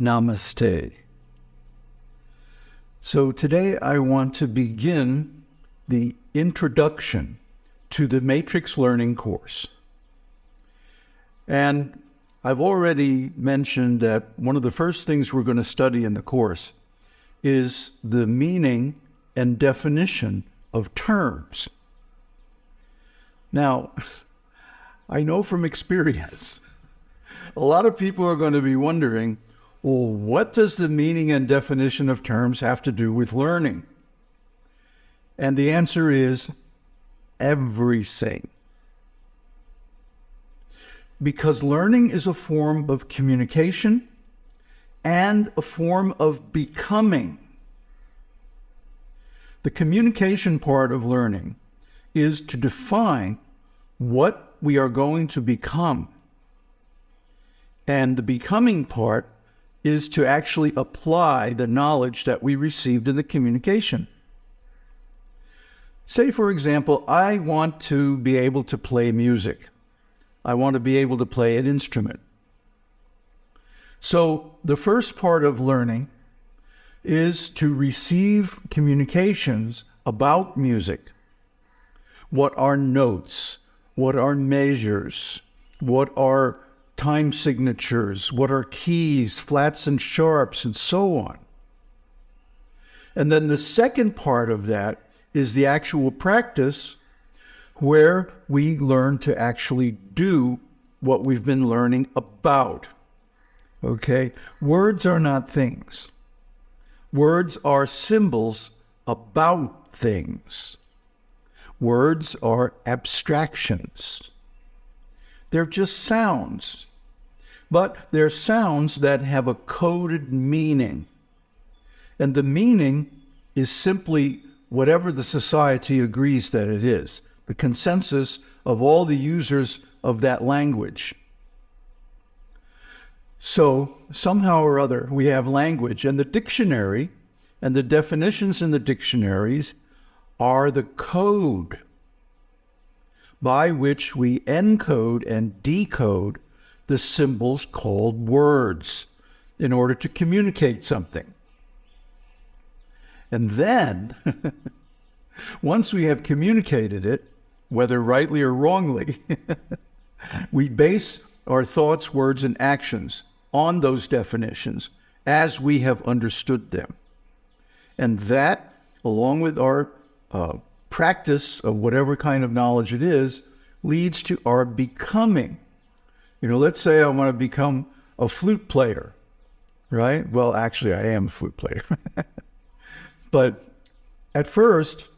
Namaste. So today I want to begin the introduction to the Matrix Learning course. And I've already mentioned that one of the first things we're going to study in the course is the meaning and definition of terms. Now, I know from experience, a lot of people are going to be wondering, well, what does the meaning and definition of terms have to do with learning? And the answer is everything. Because learning is a form of communication and a form of becoming. The communication part of learning is to define what we are going to become. And the becoming part is to actually apply the knowledge that we received in the communication. Say, for example, I want to be able to play music. I want to be able to play an instrument. So, the first part of learning is to receive communications about music. What are notes? What are measures? What are time signatures? What are keys, flats and sharps, and so on? And then the second part of that is the actual practice where we learn to actually do what we've been learning about. Okay? Words are not things. Words are symbols about things. Words are abstractions. They're just sounds, but they're sounds that have a coded meaning. And the meaning is simply whatever the society agrees that it is, the consensus of all the users of that language. So somehow or other, we have language, and the dictionary and the definitions in the dictionaries are the code by which we encode and decode the symbols called words in order to communicate something. And then, once we have communicated it, whether rightly or wrongly, we base our thoughts, words, and actions on those definitions as we have understood them. And that, along with our uh, practice of whatever kind of knowledge it is, leads to our becoming. You know, let's say I want to become a flute player, right? Well, actually, I am a flute player. but at first,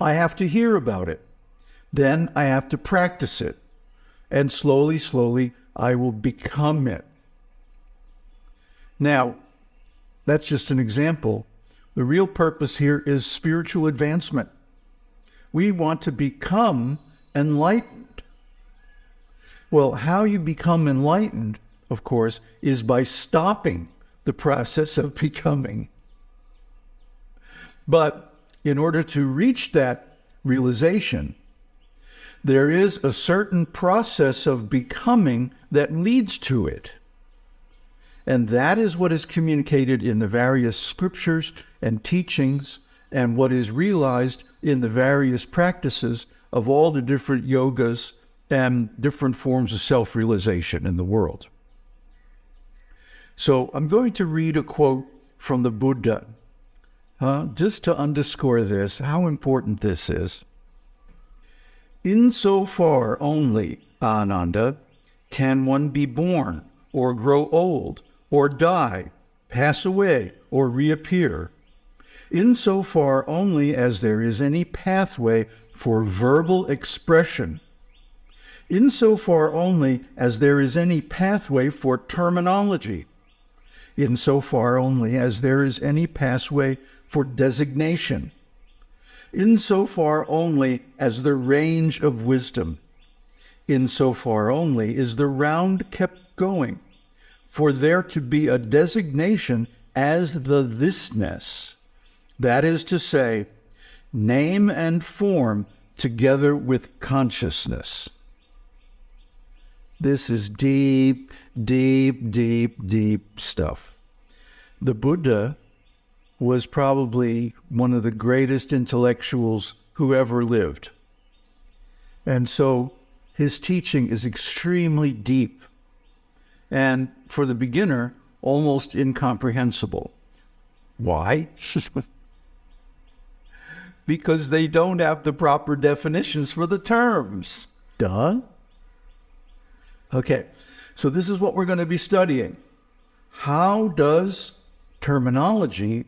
I have to hear about it. Then I have to practice it. And slowly, slowly, I will become it. Now, that's just an example. The real purpose here is spiritual advancement. We want to become enlightened. Well, how you become enlightened, of course, is by stopping the process of becoming. But in order to reach that realization, there is a certain process of becoming that leads to it. And that is what is communicated in the various scriptures and teachings, and what is realized in the various practices of all the different yogas and different forms of self realization in the world. So I'm going to read a quote from the Buddha, uh, just to underscore this, how important this is. Insofar only, Ananda, can one be born or grow old or die, pass away, or reappear, insofar only as there is any pathway for verbal expression, insofar only as there is any pathway for terminology, insofar only as there is any pathway for designation, insofar only as the range of wisdom, insofar only is the round kept going for there to be a designation as the thisness. That is to say, name and form together with consciousness. This is deep, deep, deep, deep stuff. the Buddha was probably one of the greatest intellectuals who ever lived. And so his teaching is extremely deep and, for the beginner, almost incomprehensible. Why? because they don't have the proper definitions for the terms. Duh. Okay, so this is what we're going to be studying. How does terminology,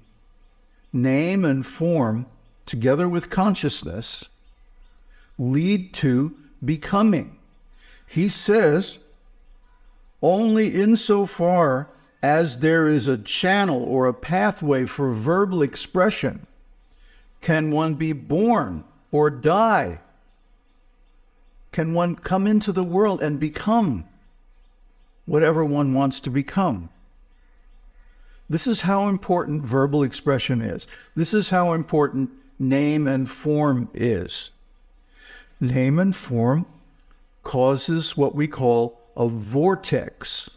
name and form, together with consciousness, lead to becoming? He says, only insofar as there is a channel or a pathway for verbal expression can one be born or die. Can one come into the world and become whatever one wants to become? This is how important verbal expression is. This is how important name and form is. Name and form causes what we call a vortex.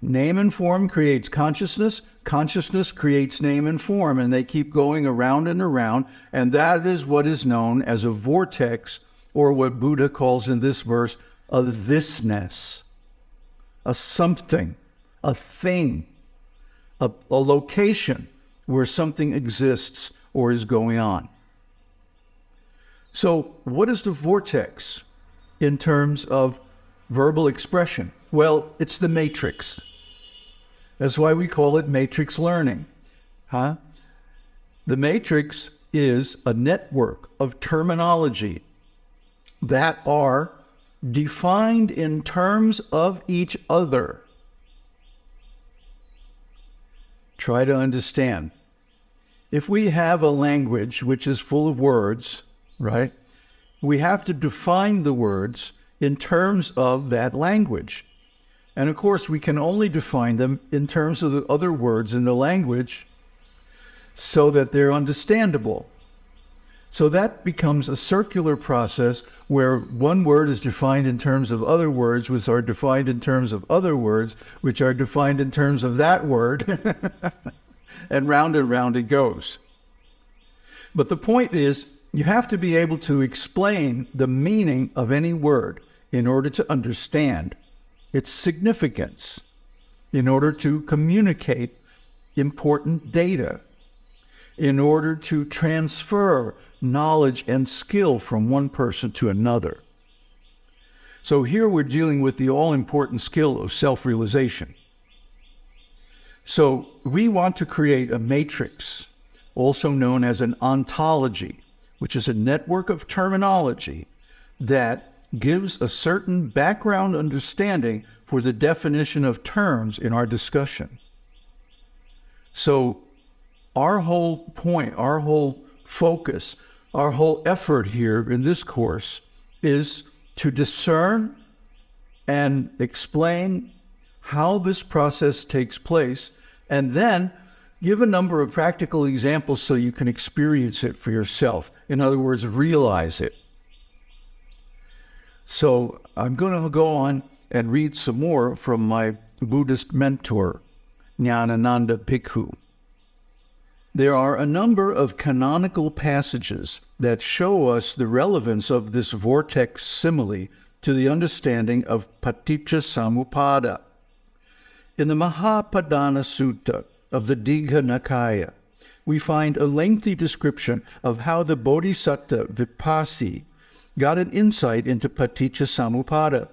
Name and form creates consciousness. Consciousness creates name and form, and they keep going around and around. And that is what is known as a vortex, or what Buddha calls in this verse a thisness, a something, a thing, a, a location where something exists or is going on. So, what is the vortex in terms of verbal expression? Well, it's the matrix. That's why we call it matrix learning. Huh? The matrix is a network of terminology that are defined in terms of each other. Try to understand. If we have a language which is full of words, right, we have to define the words in terms of that language. And of course, we can only define them in terms of the other words in the language so that they're understandable. So that becomes a circular process where one word is defined in terms of other words, which are defined in terms of other words, which are defined in terms of that word. and round and round it goes. But the point is, you have to be able to explain the meaning of any word in order to understand its significance in order to communicate important data, in order to transfer knowledge and skill from one person to another. So here we're dealing with the all important skill of self realization. So we want to create a matrix, also known as an ontology, which is a network of terminology that gives a certain background understanding for the definition of terms in our discussion. So, our whole point, our whole focus, our whole effort here in this course is to discern and explain how this process takes place, and then give a number of practical examples so you can experience it for yourself. In other words, realize it. So I'm going to go on and read some more from my Buddhist mentor, Nyanananda Bhikkhu. There are a number of canonical passages that show us the relevance of this vortex simile to the understanding of paticca samuppada. In the Mahapadana Sutta of the Digha Nikaya, we find a lengthy description of how the Bodhisattva Vipassi got an insight into paticca samuppada.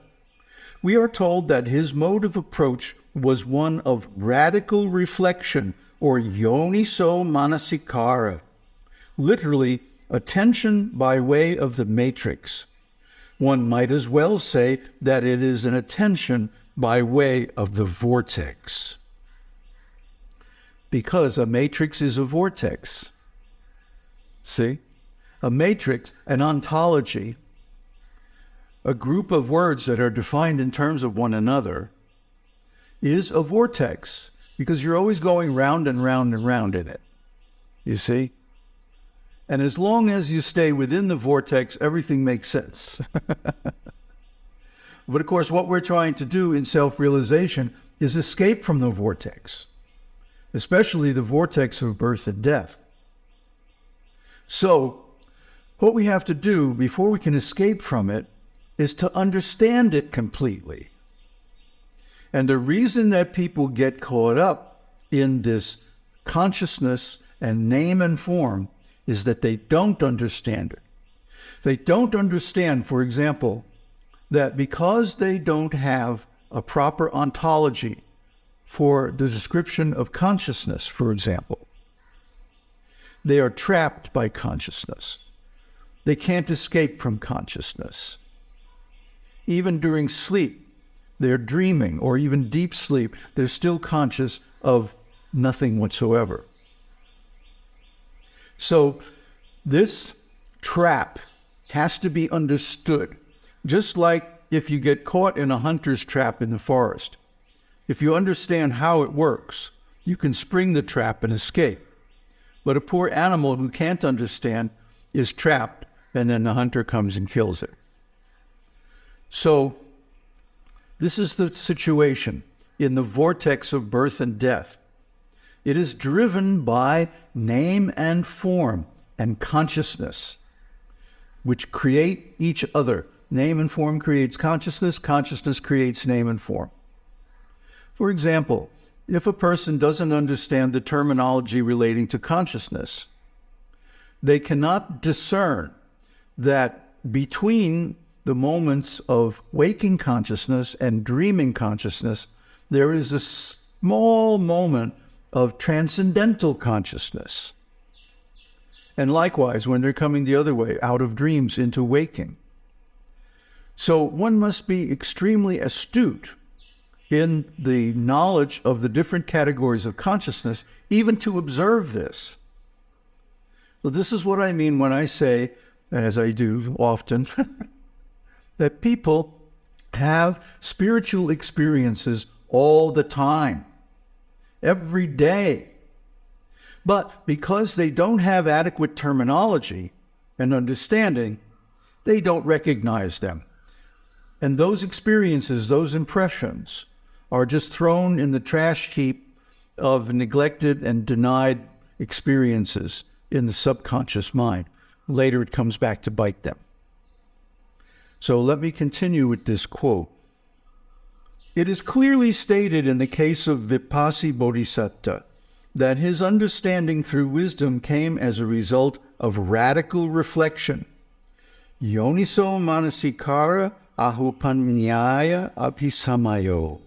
We are told that his mode of approach was one of radical reflection or yoniso manasikara, literally attention by way of the matrix. One might as well say that it is an attention by way of the vortex. Because a matrix is a vortex. See? a matrix, an ontology, a group of words that are defined in terms of one another, is a vortex because you're always going round and round and round in it. You see? And as long as you stay within the vortex, everything makes sense. but of course, what we're trying to do in self realization is escape from the vortex. especially the vortex of birth and death. So, what we have to do before we can escape from it is to understand it completely. And the reason that people get caught up in this consciousness and name and form is that they don't understand it. They don't understand, for example, that because they don't have a proper ontology for the description of consciousness, for example, they are trapped by consciousness. They can't escape from consciousness. Even during sleep, they're dreaming, or even deep sleep, they're still conscious of nothing whatsoever. So, this trap has to be understood, just like if you get caught in a hunter's trap in the forest. If you understand how it works, you can spring the trap and escape. But a poor animal who can't understand is trapped, and then the hunter comes and kills it. So, this is the situation in the vortex of birth and death. It is driven by name and form and consciousness, which create each other. Name and form creates consciousness, consciousness creates name and form. For example, if a person doesn't understand the terminology relating to consciousness, they cannot discern that between the moments of waking consciousness and dreaming consciousness, there is a small moment of transcendental consciousness. And likewise, when they're coming the other way, out of dreams into waking. So one must be extremely astute in the knowledge of the different categories of consciousness, even to observe this. Well, this is what I mean when I say, and as I do often, that people have spiritual experiences all the time, every day. But because they don't have adequate terminology and understanding, they don't recognize them. And those experiences, those impressions, are just thrown in the trash heap of neglected and denied experiences in the subconscious mind. Later, it comes back to bite them. So let me continue with this quote. It is clearly stated in the case of Vipassi Bodhisatta that his understanding through wisdom came as a result of radical reflection. Yoniso manasikara ahupanyaya abhisamayo.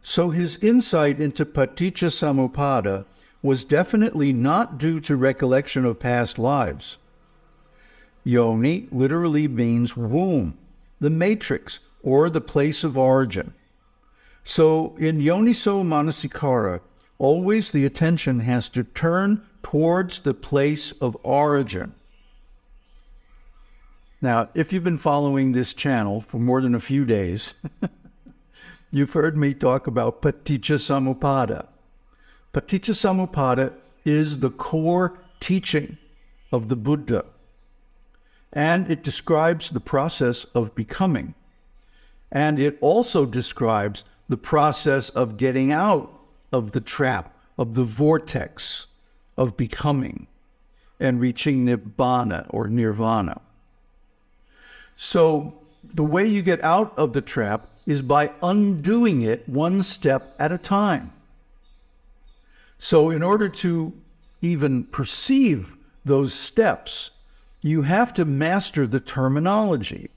So his insight into paticca samuppada was definitely not due to recollection of past lives. Yoni literally means womb, the matrix, or the place of origin. So in Yoniso Manasikara, always the attention has to turn towards the place of origin. Now, if you've been following this channel for more than a few days, you've heard me talk about Paticca Samuppada. Paticca Samuppada is the core teaching of the Buddha and it describes the process of becoming. And it also describes the process of getting out of the trap, of the vortex of becoming and reaching nibbana or nirvana. So, the way you get out of the trap is by undoing it one step at a time. So, in order to even perceive those steps, you have to master the terminology.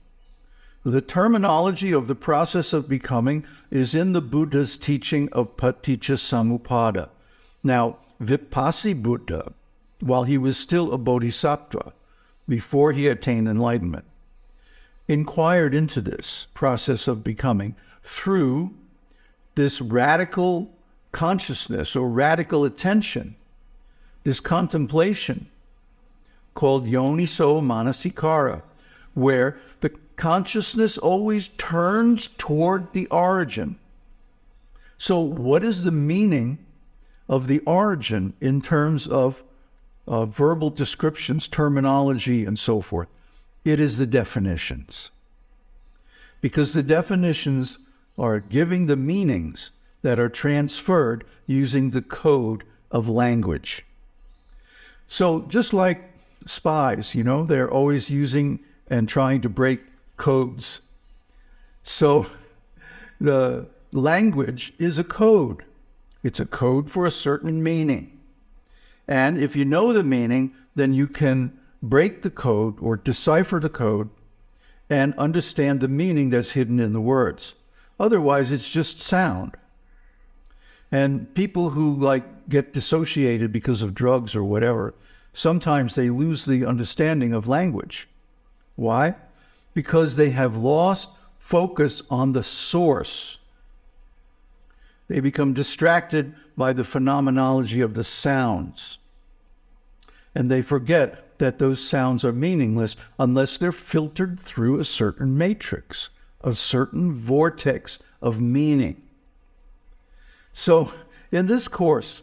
The terminology of the process of becoming is in the Buddha's teaching of Paticca Samuppada. Now, Vipassi Buddha, while he was still a bodhisattva, before he attained enlightenment, inquired into this process of becoming through this radical consciousness or radical attention, this contemplation called Yoniso Manasikara, where the consciousness always turns toward the origin. So, what is the meaning of the origin in terms of uh, verbal descriptions, terminology, and so forth? It is the definitions. Because the definitions are giving the meanings that are transferred using the code of language. So, just like spies, you know, they're always using and trying to break codes. So, the language is a code, it's a code for a certain meaning. And if you know the meaning, then you can break the code or decipher the code and understand the meaning that's hidden in the words. Otherwise, it's just sound. And people who like get dissociated because of drugs or whatever, sometimes they lose the understanding of language. Why? Because they have lost focus on the source. They become distracted by the phenomenology of the sounds. And they forget that those sounds are meaningless unless they're filtered through a certain matrix, a certain vortex of meaning. So, in this course,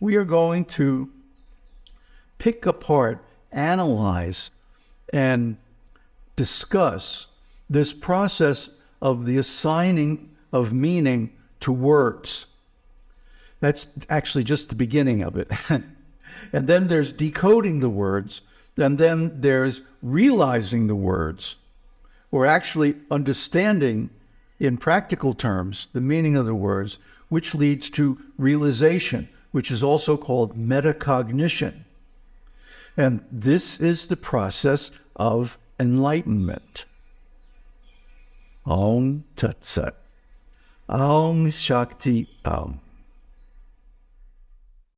we are going to pick apart, analyze, and discuss this process of the assigning of meaning to words. That's actually just the beginning of it. and then there's decoding the words, and then there's realizing the words, or actually understanding in practical terms the meaning of the words, which leads to realization, which is also called metacognition. And this is the process of enlightenment. Om Tat Sat. Om Shakti Om.